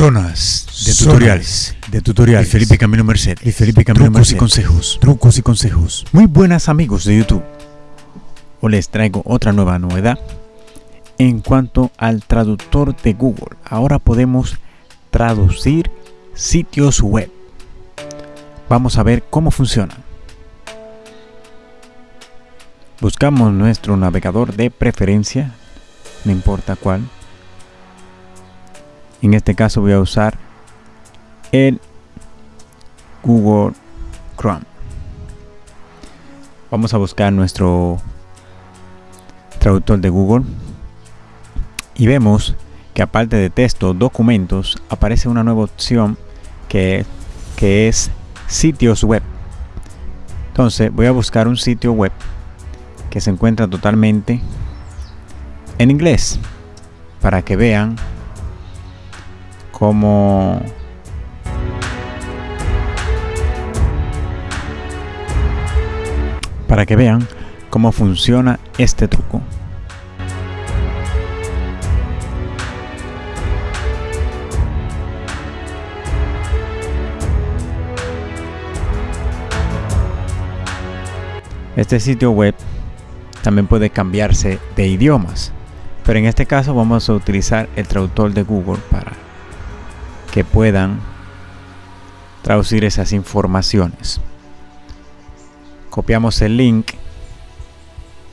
Zonas de tutoriales. de tutoriales. Y Felipe Camino Merced. Y Felipe Camilo Trucos y Merced. consejos. Trucos y consejos. Muy buenas amigos de YouTube. Hoy les traigo otra nueva novedad en cuanto al traductor de Google. Ahora podemos traducir sitios web. Vamos a ver cómo funciona. Buscamos nuestro navegador de preferencia, no importa cuál. En este caso voy a usar el Google Chrome. Vamos a buscar nuestro traductor de Google y vemos que aparte de texto, documentos, aparece una nueva opción que, que es sitios web. Entonces voy a buscar un sitio web que se encuentra totalmente en inglés para que vean cómo para que vean cómo funciona este truco. Este sitio web también puede cambiarse de idiomas, pero en este caso vamos a utilizar el traductor de Google para que puedan traducir esas informaciones. Copiamos el link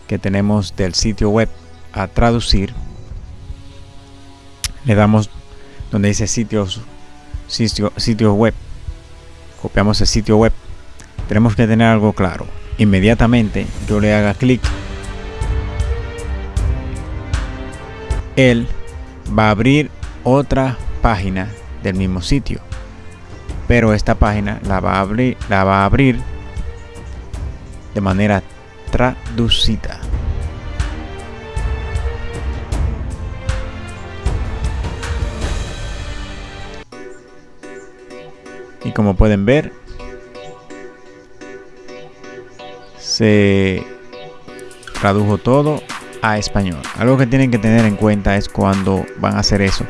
que tenemos del sitio web a traducir. Le damos donde dice sitios sitio, sitio web. Copiamos el sitio web. Tenemos que tener algo claro. Inmediatamente yo le haga clic. Él va a abrir otra página del mismo sitio pero esta página la va a abrir la va a abrir de manera traducida. Y como pueden ver, se tradujo todo a español. Algo que tienen que tener en cuenta es cuando van a hacer eso,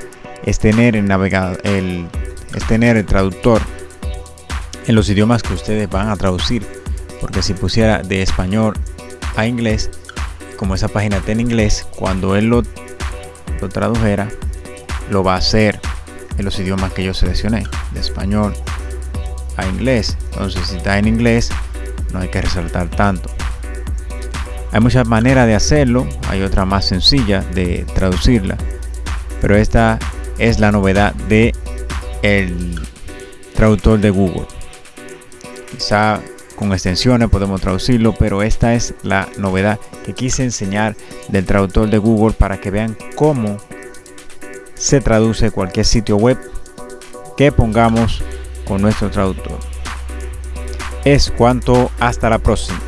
es tener el navegador, el, es tener el traductor en los idiomas que ustedes van a traducir. Porque si pusiera de español a inglés como esa página está en inglés cuando él lo, lo tradujera lo va a hacer en los idiomas que yo seleccioné de español a inglés. Entonces si está en inglés no hay que resaltar tanto. Hay muchas maneras de hacerlo hay otra más sencilla de traducirla pero esta es la novedad de el traductor de Google. Quizá con extensiones podemos traducirlo pero esta es la novedad que quise enseñar del traductor de Google para que vean cómo se traduce cualquier sitio web que pongamos con nuestro traductor. Es cuanto. Hasta la próxima